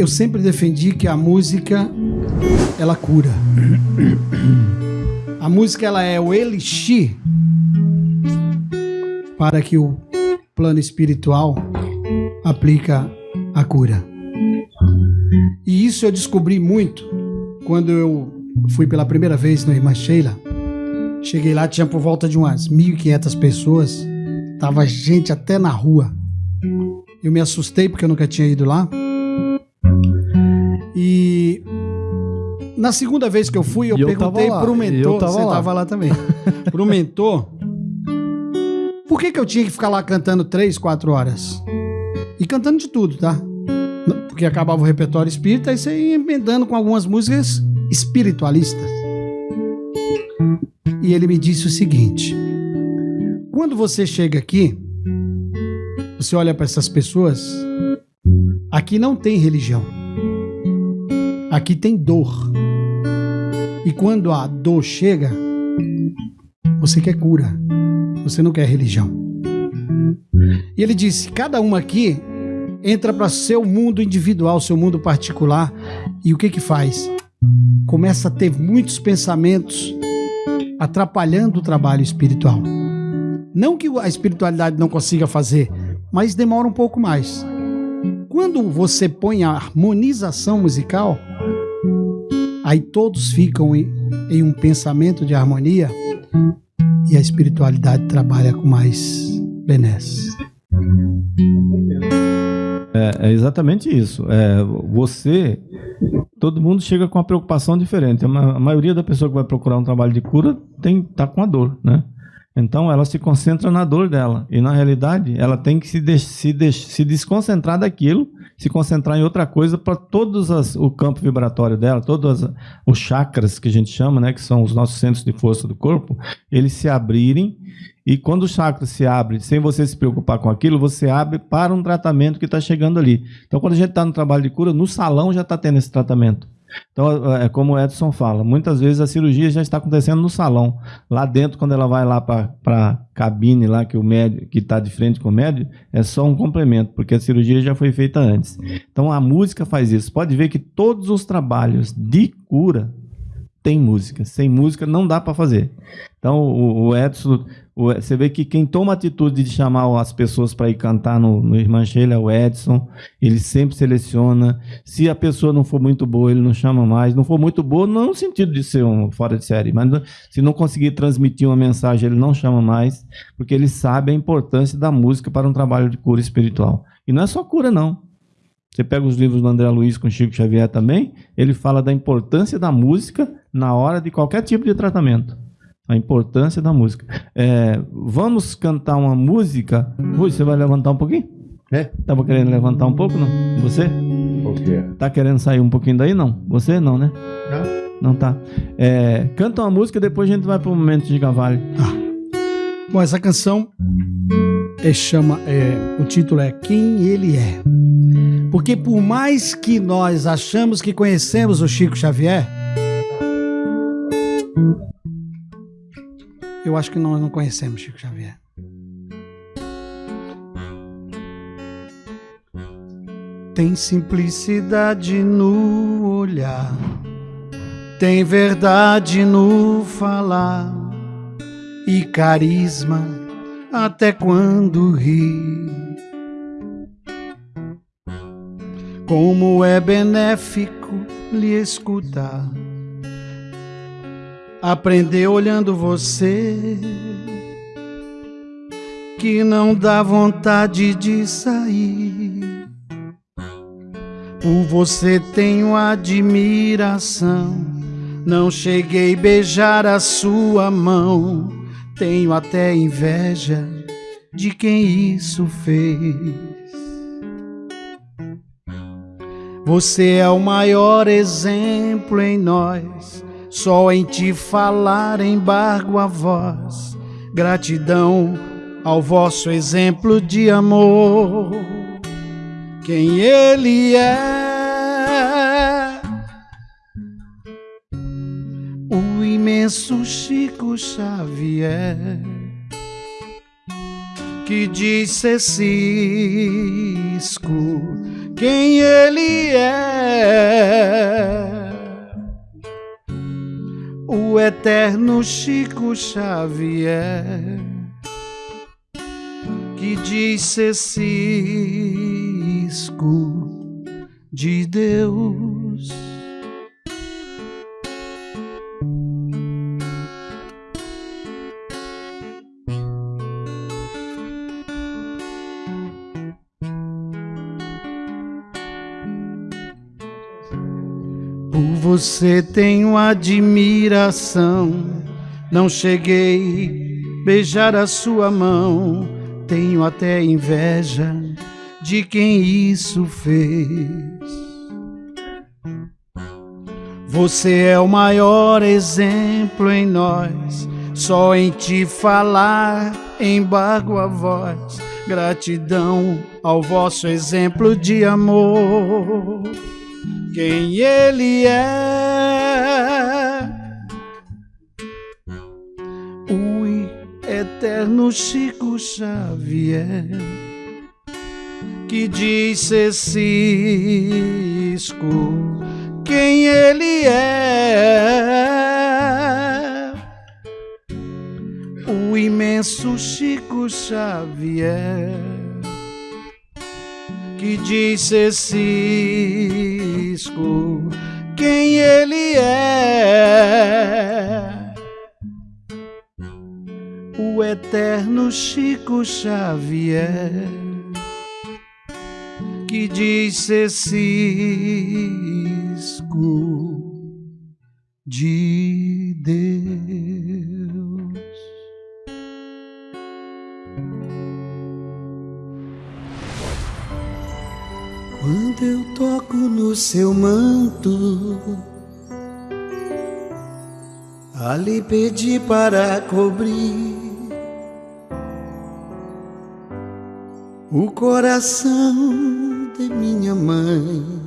eu sempre defendi que a música ela cura. A música ela é o elixir para que o plano espiritual aplica a cura. E isso eu descobri muito quando eu fui pela primeira vez no Irmã Sheila. Cheguei lá, tinha por volta de umas 1.500 pessoas. Tava gente até na rua. Eu me assustei porque eu nunca tinha ido lá. Na segunda vez que eu fui, eu, eu perguntei pro e eu mentor. tava Você lá. tava lá também. pro mentor. Por que, que eu tinha que ficar lá cantando três, quatro horas? E cantando de tudo, tá? Porque acabava o repertório espírita e você ia emendando com algumas músicas espiritualistas. E ele me disse o seguinte: quando você chega aqui, você olha para essas pessoas, aqui não tem religião. Aqui tem dor. E quando a dor chega, você quer cura. Você não quer religião. E ele disse: cada um aqui entra para seu mundo individual, seu mundo particular, e o que que faz? Começa a ter muitos pensamentos atrapalhando o trabalho espiritual. Não que a espiritualidade não consiga fazer, mas demora um pouco mais. Quando você põe a harmonização musical, aí todos ficam em, em um pensamento de harmonia e a espiritualidade trabalha com mais benesse. É, é exatamente isso. É, você, todo mundo chega com uma preocupação diferente. A, ma- a maioria da pessoa que vai procurar um trabalho de cura tem tá com a dor, né? Então ela se concentra na dor dela e na realidade ela tem que se, des- se, des- se desconcentrar daquilo, se concentrar em outra coisa para todos as- o campo vibratório dela, todos as- os chakras que a gente chama, né, que são os nossos centros de força do corpo, eles se abrirem e quando o chakra se abre, sem você se preocupar com aquilo, você abre para um tratamento que está chegando ali. Então, quando a gente está no trabalho de cura, no salão já está tendo esse tratamento. Então, é como o Edson fala, muitas vezes a cirurgia já está acontecendo no salão. Lá dentro, quando ela vai lá para a cabine lá que o médico que está de frente com o médico, é só um complemento, porque a cirurgia já foi feita antes. Então a música faz isso. Pode ver que todos os trabalhos de cura tem música. Sem música não dá para fazer. Então o, o Edson, o- você vê que quem toma a atitude de chamar as pessoas para ir cantar no, no Irmã Sheila é o Edson. Ele sempre seleciona. Se a pessoa não for muito boa, ele não chama mais. Não for muito boa, não no sentido de ser um fora de série, mas se não conseguir transmitir uma mensagem, ele não chama mais, porque ele sabe a importância da música para um trabalho de cura espiritual. E não é só cura, não. Você pega os livros do André Luiz com Chico Xavier também, ele fala da importância da música na hora de qualquer tipo de tratamento. A importância da música. É, vamos cantar uma música. Rui, você vai levantar um pouquinho? É? Tava querendo levantar um pouco, não? Você? O quê? Tá querendo sair um pouquinho daí, não? Você não, né? Não. Não tá. É, canta uma música, depois a gente vai pro momento de Gavalho. Bom, essa canção é, chama, é, o título é Quem Ele É. Porque por mais que nós achamos que conhecemos o Chico Xavier, eu acho que nós não conhecemos Chico Xavier. Tem simplicidade no olhar, tem verdade no falar e carisma até quando ri. Como é benéfico lhe escutar, aprender olhando você, que não dá vontade de sair. Por você tenho admiração. Não cheguei a beijar a sua mão. Tenho até inveja de quem isso fez. Você é o maior exemplo em nós. Só em te falar embargo a voz. Gratidão ao vosso exemplo de amor. Quem ele é. O imenso Chico Xavier que disse Cisco quem ele é. é eterno Chico Xavier que disse Cisco de Deus. Por você tenho admiração. Não cheguei beijar a sua mão. Tenho até inveja de quem isso fez. Você é o maior exemplo em nós. Só em te falar embargo a voz. Gratidão ao vosso exemplo de amor quem ele é. O eterno Chico Xavier, que disse Cisco quem ele é. O imenso Chico Xavier que disse Cisco quem ele é. O eterno Chico Xavier que disse Cisco de Deus. Seu manto, ali pedi para cobrir o coração de minha mãe.